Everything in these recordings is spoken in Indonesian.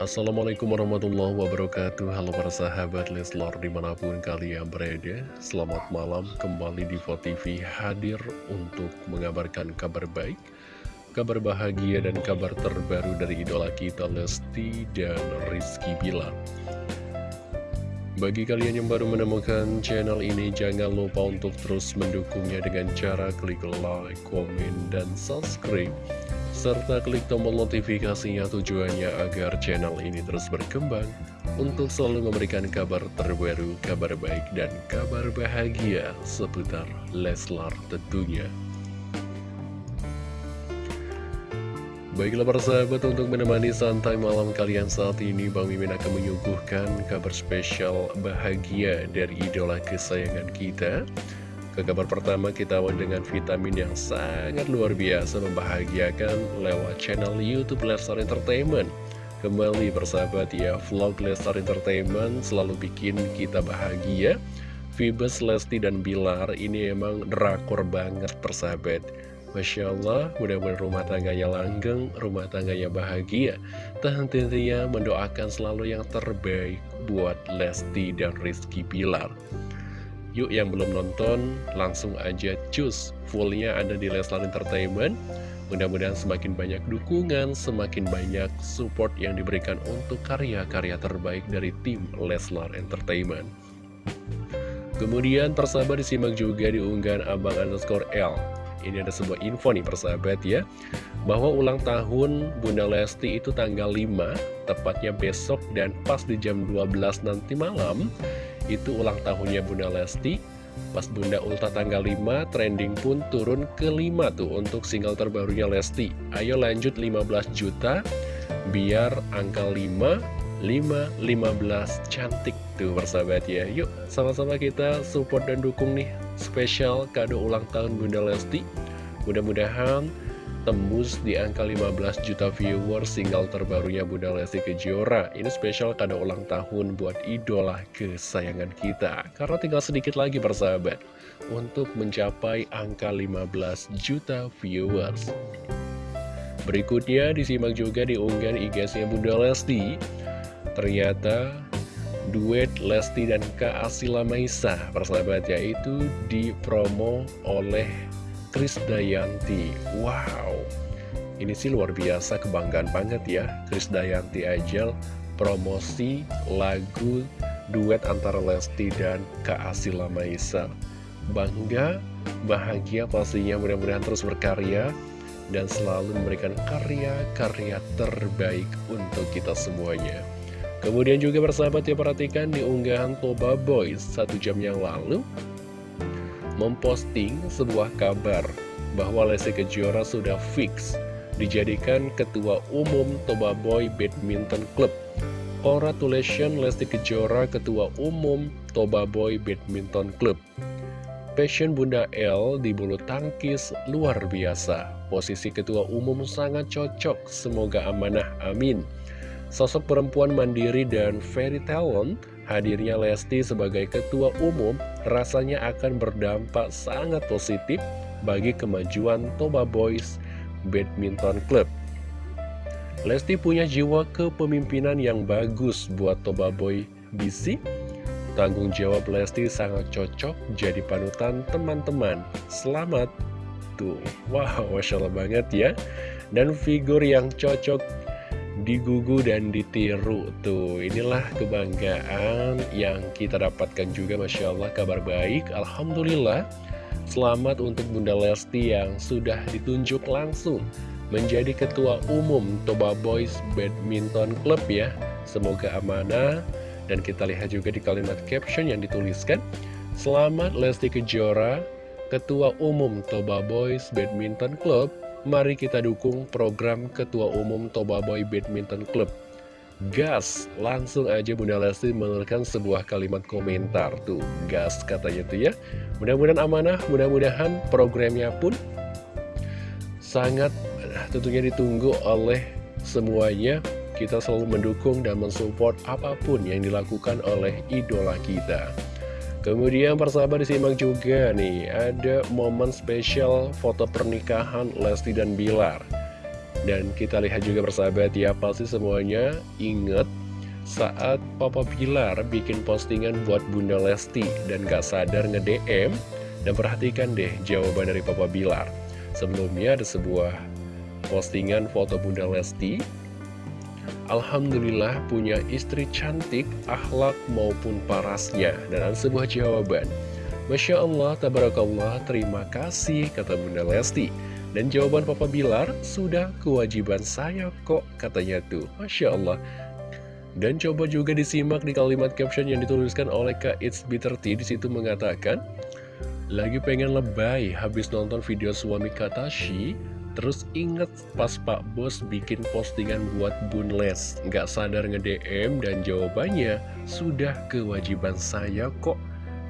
Assalamualaikum warahmatullahi wabarakatuh. Halo para sahabat Leslar di mana pun kalian berada Selamat malam. Kembali di TV hadir untuk mengabarkan kabar baik Kabar bahagia dan kabar terbaru dari idola kita Lesti dan Rizky Bilar Bagi kalian yang baru menemukan channel ini Jangan lupa untuk terus mendukungnya dengan cara klik like, komen, dan subscribe serta klik tombol notifikasinya tujuannya agar channel ini terus berkembang untuk selalu memberikan kabar terbaru, kabar baik, dan kabar bahagia seputar Leslar tentunya. Baiklah para sahabat untuk menemani santai malam kalian saat ini Bang Mimin akan menyuguhkan kabar spesial bahagia dari idola kesayangan kita. Ke kabar pertama kita awal dengan vitamin yang sangat luar biasa membahagiakan lewat channel Youtube Lestar Entertainment. Kembali bersahabat ya, vlog Lestar Entertainment selalu bikin kita bahagia. Vibes, Lesti, dan Bilar ini emang drakor banget persahabat Masya Allah, mudah-mudahan rumah tangganya langgeng, rumah tangganya bahagia henti-hentinya mendoakan selalu yang terbaik buat Lesti dan Rizky Bilar Yuk yang belum nonton, langsung aja cus. Fullnya ada di Leslar Entertainment. Mudah-mudahan semakin banyak dukungan, semakin banyak support yang diberikan untuk karya-karya terbaik dari tim Leslar Entertainment. Kemudian persahabat disimak juga di unggahan Abang underscore L. Ini ada sebuah info nih persahabat ya Bahwa ulang tahun Bunda Lesti itu tanggal 5 Tepatnya besok dan pas di jam 12 nanti malam itu ulang tahunnya Bunda Lesti. Pas Bunda Ulta tanggal 5 trending pun turun ke 5 tuh untuk single terbarunya Lesti. Ayo lanjut 15 juta biar angka 5 5, 15 cantik tuh persahabat ya. Yuk sama-sama kita support dan dukung nih spesial kado ulang tahun Bunda Lesti Mudah-mudahan tembus di angka 15 juta viewer single terbarunya Bunda Lesti Kejora. Ini spesial kado ulang tahun buat idola kesayangan kita. Karena tinggal sedikit lagi persahabat untuk mencapai angka 15 juta viewers. Berikutnya disimak juga di unggahan IG-nya Bunda Lesti. Ternyata duet Lesti dan Kak Asila Maisa persahabat yaitu dipromo oleh Krisdayanti Wow. Ini sih luar biasa kebanggaan banget ya Krisdayanti Ajel promosi lagu duet antara Lesti dan Kak Asila Maisa. Bangga, bahagia pastinya mudah-mudahan terus berkarya dan selalu memberikan karya-karya terbaik untuk kita semuanya. Kemudian juga bersahabat ya perhatikan di unggahan Toba Boys satu jam yang lalu memposting sebuah kabar bahwa Lesti Kejora sudah fix dijadikan Ketua Umum Toba Boy Badminton Club. Congratulations Lesti Kejora Ketua Umum Toba Boy Badminton Club. Passion Bunda L di bulu tangkis luar biasa. Posisi Ketua Umum sangat cocok, semoga amanah, amin. Sosok perempuan mandiri dan very talent Hadirnya Lesti sebagai ketua umum rasanya akan berdampak sangat positif bagi kemajuan Toba Boys Badminton Club. Lesti punya jiwa kepemimpinan yang bagus buat Toba Boy BC. Tanggung jawab Lesti sangat cocok jadi panutan teman-teman. Selamat! Tuh, wow, Masya Allah banget ya. Dan figur yang cocok digugu dan ditiru Tuh. Inilah kebanggaan yang kita dapatkan juga Masya Allah. Kabar baik Alhamdulillah. Selamat untuk Bunda Lesti yang sudah ditunjuk langsung menjadi Ketua Umum Toba Boys Badminton Club ya. Semoga amanah. Dan kita lihat juga di kalimat caption yang dituliskan. Selamat Lesti Kejora Ketua Umum Toba Boys Badminton Club Mari kita dukung program Ketua Umum Toba Boy Badminton Club. Gas, langsung aja Bunda Lesti menuliskan sebuah kalimat komentar Tuh, gas katanya tuh ya. Mudah-mudahan amanah, mudah-mudahan programnya pun sangat tentunya ditunggu oleh semuanya. Kita selalu mendukung dan mensupport apa pun yang dilakukan oleh idola kita Kemudian persahabat disimak juga nih Ada momen spesial foto pernikahan Lesti dan Bilar Dan kita lihat juga bersahabat ya, pasti semuanya inget saat Papa Pilar bikin postingan buat Bunda Lesti dan gak sadar nge-DM dan perhatikan deh jawaban dari Papa Bilar. Sebelumnya ada sebuah postingan foto Bunda Lesti. Alhamdulillah punya istri cantik, akhlak maupun parasnya. Dan sebuah jawaban. Masya Allah, tabarakallah, terima kasih, kata Bunda Lesti. Dan jawaban Papa Bilar, sudah kewajiban saya kok, katanya tuh. Masya Allah. Dan coba juga disimak di kalimat caption yang dituliskan oleh Kak It's Bitter Tea. Di situ mengatakan, Lagi pengen lebay habis nonton video suami Katashi, terus inget pas Pak Bos bikin postingan buat Bunles. Nggak sadar nge-DM dan jawabannya, sudah kewajiban saya kok.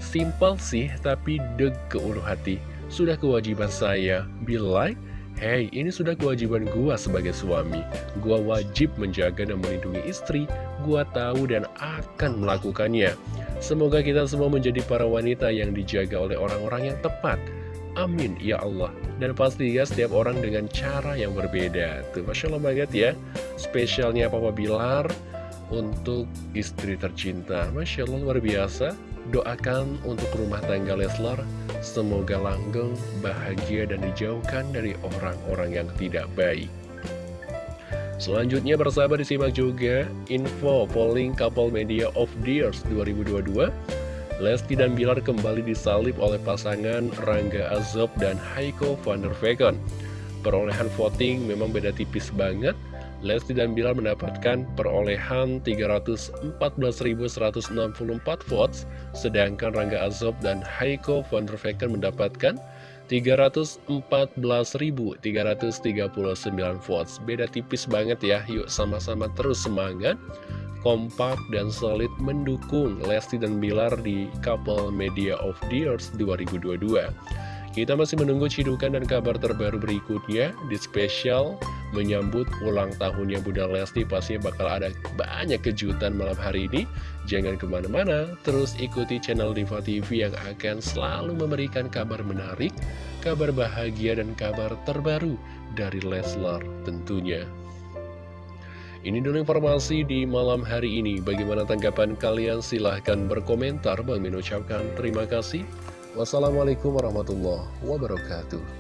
Simpel sih, tapi deg ke ulu hati. Sudah kewajiban saya. Bilai, hey, ini sudah kewajiban gua sebagai suami. Gua wajib menjaga dan melindungi istri. Gua tahu dan akan melakukannya. Semoga kita semua menjadi para wanita yang dijaga oleh orang-orang yang tepat. Amin, ya Allah. Dan pasti ya setiap orang dengan cara yang berbeda. Tuh, Masya Allah banget ya. Spesialnya Papa Bilar untuk istri tercinta. Masya Allah luar biasa. Doakan untuk rumah tangga Leslar, semoga langgeng, bahagia, dan dijauhkan dari orang-orang yang tidak baik. Selanjutnya bersahabat disimak juga info polling couple media of the years 2022. Lesti dan Bilar kembali disalib oleh pasangan Rangga Azob dan Heiko van der Vecken. Perolehan voting memang beda tipis banget, Lesti dan Bilar mendapatkan perolehan 314.164 votes, sedangkan Rangga Azob dan Heiko van der Vecken mendapatkan 314.339 votes. Beda tipis banget ya, yuk sama-sama terus semangat, kompak dan solid mendukung Lesti dan Bilar di Couple Media of the Years 2022. Kita masih menunggu cidukan dan kabar terbaru berikutnya di spesial menyambut ulang tahunnya Bunda Lesti. Pastinya bakal ada banyak kejutan malam hari ini. Jangan ke mana-mana, terus ikuti channel Diva TV yang akan selalu memberikan kabar menarik, kabar bahagia, dan kabar terbaru dari Leslar tentunya. Ini dulu informasi di malam hari ini. Bagaimana tanggapan kalian? Silahkan berkomentar. Bang Min ucapkan terima kasih. Wassalamualaikum warahmatullahi wabarakatuh.